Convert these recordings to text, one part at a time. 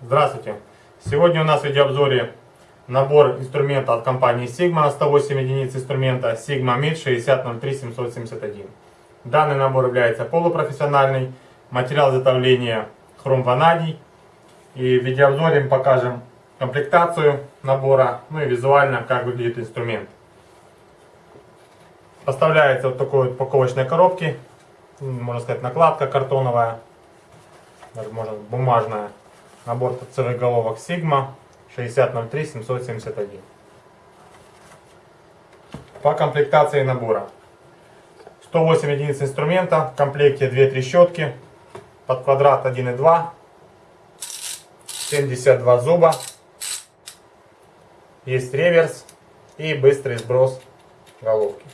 Здравствуйте! Сегодня у нас в видеообзоре набор инструмента от компании Sigma на 108 единиц инструмента Sigma MID 6030771. Данный набор является полупрофессиональный, материал изготовления хром ванадий. И в видеообзоре мы покажем комплектацию набора, ну и визуально как выглядит инструмент. Поставляется вот такой вот упаковочной коробке, можно сказать накладка картоновая, даже можно бумажная. Набор торцевых головок Sigma 6003 771. По комплектации набора. 108 единиц инструмента, в комплекте 2 трещотки, под квадрат 1,2, 72 зуба, есть реверс и быстрый сброс головки.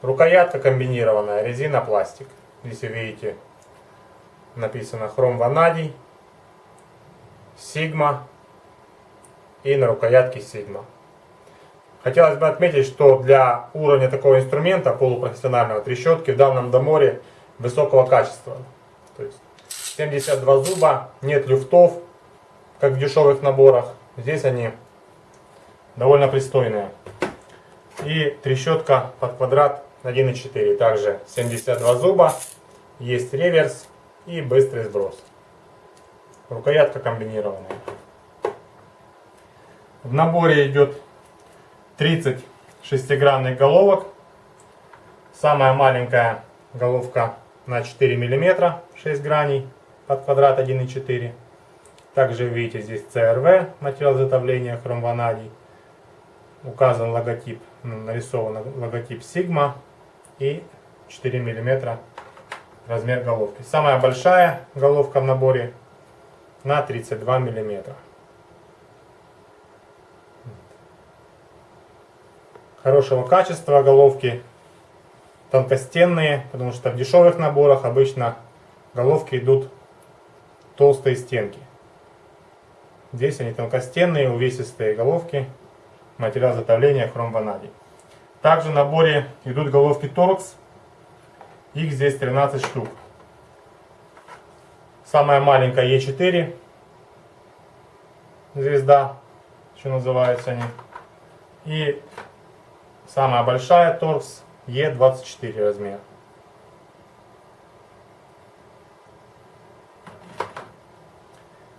Рукоятка комбинированная, резина, пластик. Здесь вы видите написано хром ванадий, сигма и на рукоятке сигма. Хотелось бы отметить, что для уровня такого инструмента, полупрофессионального трещотки, в данном доморе высокого качества. То есть 72 зуба, нет люфтов, как в дешевых наборах. Здесь они довольно пристойные. И трещотка под квадрат 1,4. Также 72 зуба, есть реверс и быстрый сброс. Рукоятка комбинированная. В наборе идет 30 шестигранных головок. Самая маленькая головка на 4 мм, 6 граней, под квадрат 1,4 Также видите здесь CRV, материал изготовления хромванадий. Указан логотип, нарисован логотип Sigma и 4 мм размер головки. Самая большая головка в наборе на 32 миллиметра. Хорошего качества головки, тонкостенные, потому что в дешевых наборах обычно головки идут толстые стенки. Здесь они тонкостенные, увесистые головки, материал изготовления хром ванадий. Также в наборе идут головки торкс, их здесь 13 штук. Самая маленькая Е4 звезда, что называются они. И самая большая торкс Е24 размер.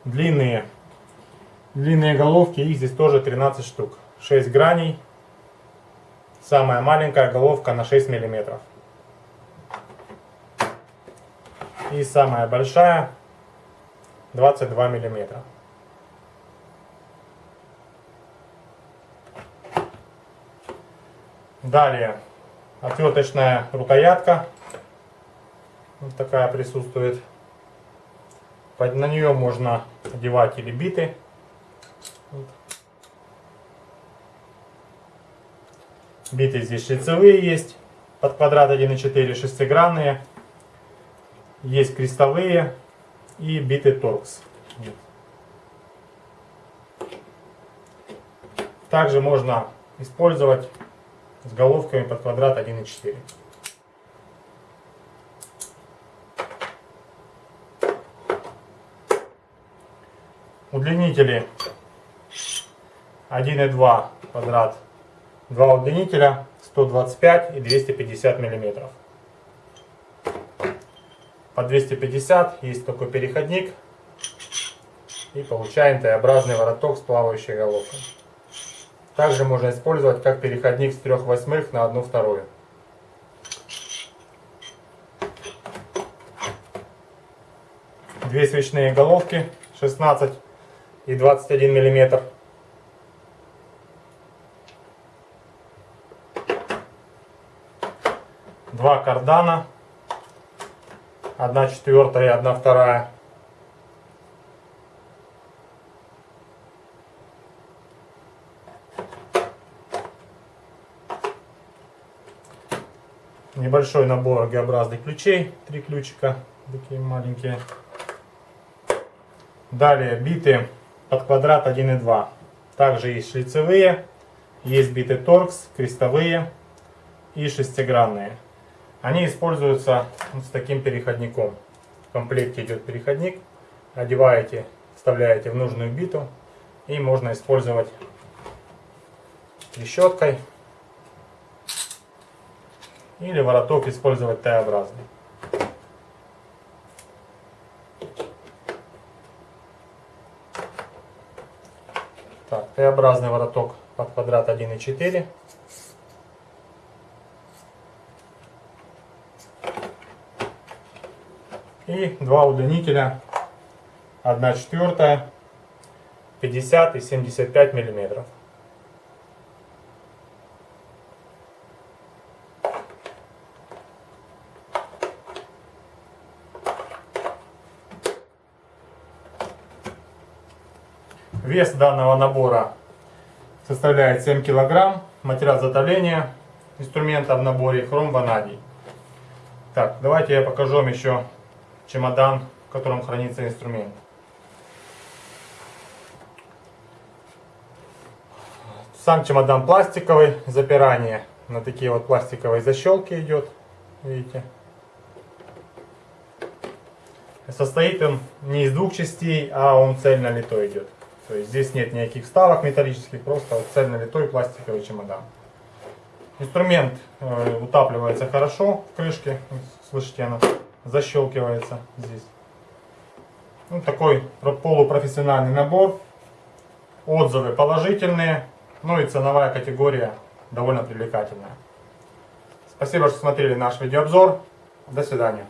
Длинные, длинные головки, их здесь тоже 13 штук. 6 граней. Самая маленькая головка на 6 миллиметров. И самая большая 22 миллиметра. Далее отверточная рукоятка. Вот такая присутствует. На нее можно одевать или биты. Биты здесь шлицевые есть. Под квадрат 1,4 шестигранные. Есть крестовые и биты торкс. Также можно использовать с головками под квадрат 1,4. Удлинители 1,2 квадрат. Два удлинителя 125 и 250 миллиметров по 250 есть такой переходник. И получаем Т-образный вороток с плавающей головкой. Также можно использовать как переходник с 3 восьмых на 1 вторую. Две свечные головки 16 и 21 миллиметр. Два кардана одна четвертая и одна вторая. Небольшой набор Г-образных ключей, три ключика, такие маленькие. Далее биты под квадрат 1.2. Также есть шлицевые, есть биты торкс, крестовые и шестигранные. Они используются с таким переходником. В комплекте идет переходник. Одеваете, вставляете в нужную биту и можно использовать трещоткой или вороток использовать Т-образный. Так, Т-образный вороток под квадрат 1,4. И два удлинителя 1 четвертая 50 и 75 миллиметров. Вес данного набора составляет 7 килограмм. Материал изготовления инструмента в наборе хром ванадий. Так, давайте я покажу вам еще чемодан, в котором хранится инструмент. Сам чемодан пластиковый, запирание на такие вот пластиковые защелки идет, видите. Состоит он не из двух частей, а он цельно литой идет. То есть здесь нет никаких вставок металлических, просто вот цельно литой пластиковый чемодан. Инструмент э, утапливается хорошо в крышке, слышите, она защелкивается здесь. Ну, такой полупрофессиональный набор. Отзывы положительные, ну и ценовая категория довольно привлекательная. Спасибо, что смотрели наш видеообзор. До свидания.